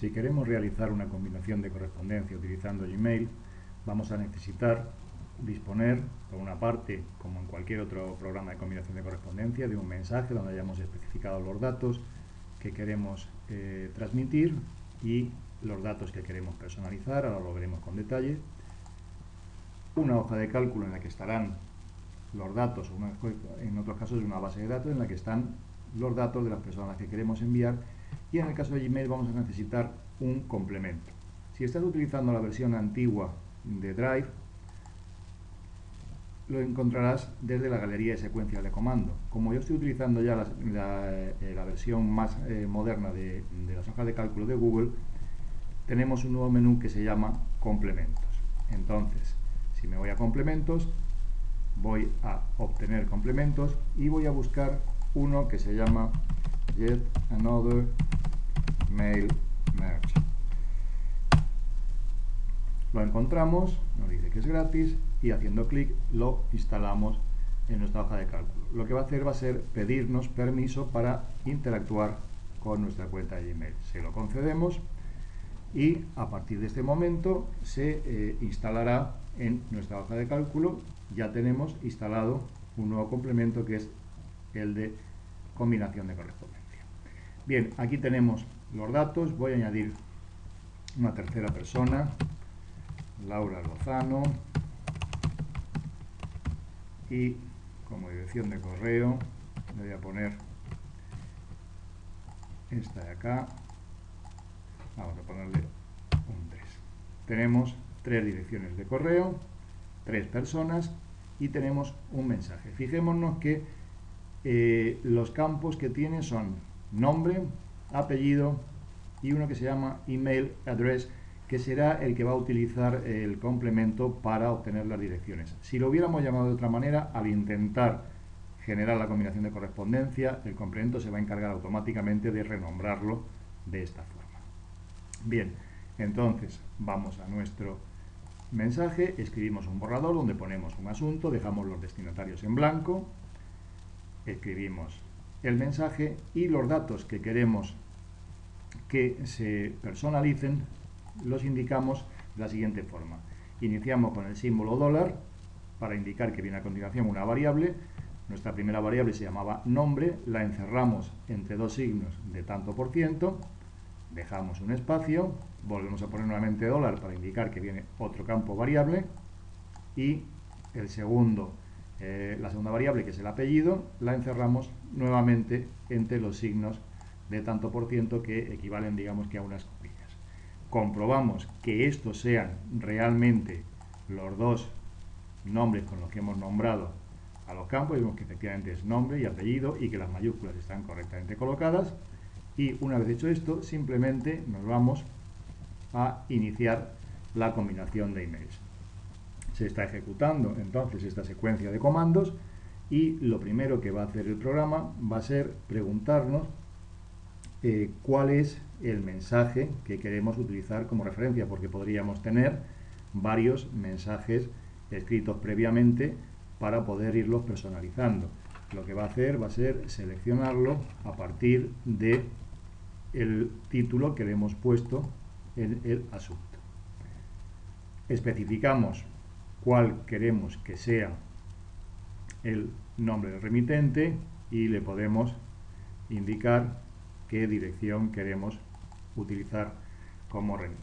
Si queremos realizar una combinación de correspondencia utilizando Gmail, vamos a necesitar disponer, por una parte, como en cualquier otro programa de combinación de correspondencia, de un mensaje donde hayamos especificado los datos que queremos eh, transmitir y los datos que queremos personalizar, ahora lo veremos con detalle, una hoja de cálculo en la que estarán los datos, en otros casos una base de datos en la que están los datos de las personas que queremos enviar y en el caso de Gmail vamos a necesitar un complemento. Si estás utilizando la versión antigua de Drive, lo encontrarás desde la galería de secuencias de comando. Como yo estoy utilizando ya la, eh, versión más eh, moderna de, de las hojas de cálculo de Google, tenemos un nuevo menú que se llama complementos. Entonces, si me voy a complementos, voy a obtener complementos y voy a buscar uno que se llama Get Another Mail Merge. Lo encontramos, nos dice que es gratis y haciendo clic lo instalamos en nuestra hoja de cálculo. Lo que va a hacer va a ser pedirnos permiso para interactuar con nuestra cuenta de Gmail. Se lo concedemos y a partir de este momento se eh, instalará en nuestra hoja de cálculo. Ya tenemos instalado un nuevo complemento que es el de combinación de correspondencia. Bien, aquí tenemos los datos. Voy a añadir una tercera persona, Laura Lozano, y como dirección de correo le voy a poner esta de acá, vamos a ponerle un 3. Tenemos tres direcciones de correo, tres personas y tenemos un mensaje. Fijémonos que eh, los campos que tiene son nombre, apellido y uno que se llama email address que será el que va a utilizar el complemento para obtener las direcciones. Si lo hubiéramos llamado de otra manera, al intentar generar la combinación de correspondencia, el complemento se va a encargar automáticamente de renombrarlo de esta forma. Bien, entonces vamos a nuestro mensaje, escribimos un borrador donde ponemos un asunto, dejamos los destinatarios en blanco, escribimos el mensaje y los datos que queremos que se personalicen los indicamos de la siguiente forma. Iniciamos con el símbolo dólar para indicar que viene a continuación una variable. Nuestra primera variable se llamaba nombre, la encerramos entre dos signos de tanto por ciento, dejamos un espacio, volvemos a poner nuevamente dólar para indicar que viene otro campo variable y el segundo, eh, la segunda variable que es el apellido, la encerramos nuevamente entre los signos de tanto por ciento que equivalen digamos que a unas comprobamos que estos sean realmente los dos nombres con los que hemos nombrado a los campos, vemos que efectivamente es nombre y apellido y que las mayúsculas están correctamente colocadas y una vez hecho esto simplemente nos vamos a iniciar la combinación de emails. Se está ejecutando entonces esta secuencia de comandos y lo primero que va a hacer el programa va a ser preguntarnos eh, cuál es el mensaje que queremos utilizar como referencia, porque podríamos tener varios mensajes escritos previamente para poder irlos personalizando. Lo que va a hacer va a ser seleccionarlo a partir de el título que le hemos puesto en el asunto. Especificamos cuál queremos que sea el nombre del remitente y le podemos indicar qué dirección queremos utilizar como remite.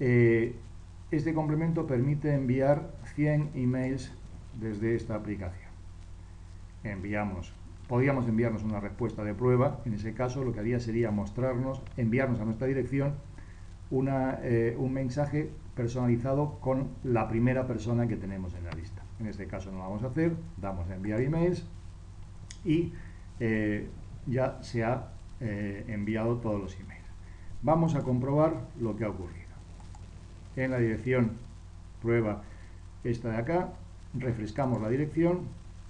Eh, este complemento permite enviar 100 emails desde esta aplicación. Enviamos, podríamos enviarnos una respuesta de prueba, en ese caso lo que haría sería mostrarnos, enviarnos a nuestra dirección una, eh, un mensaje personalizado con la primera persona que tenemos en la lista. En este caso no lo vamos a hacer, damos a enviar emails y eh, ya se ha eh, enviado todos los emails. Vamos a comprobar lo que ha ocurrido. En la dirección prueba esta de acá, refrescamos la dirección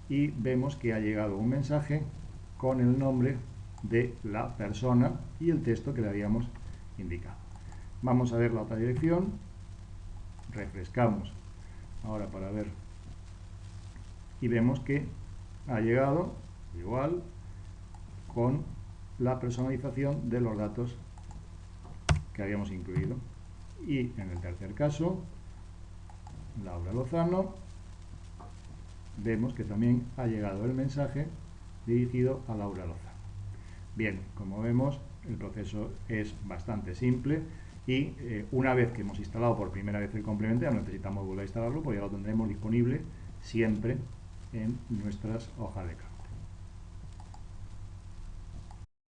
y vemos que ha llegado un mensaje con el nombre de la persona y el texto que le habíamos indicado. Vamos a ver la otra dirección, refrescamos ahora para ver y vemos que ha llegado igual con la personalización de los datos que habíamos incluido. Y en el tercer caso, Laura Lozano, vemos que también ha llegado el mensaje dirigido a Laura Lozano. Bien, como vemos, el proceso es bastante simple y eh, una vez que hemos instalado por primera vez el complemento, ya no necesitamos volver a instalarlo, porque ya lo tendremos disponible siempre en nuestras hojas de cálculo.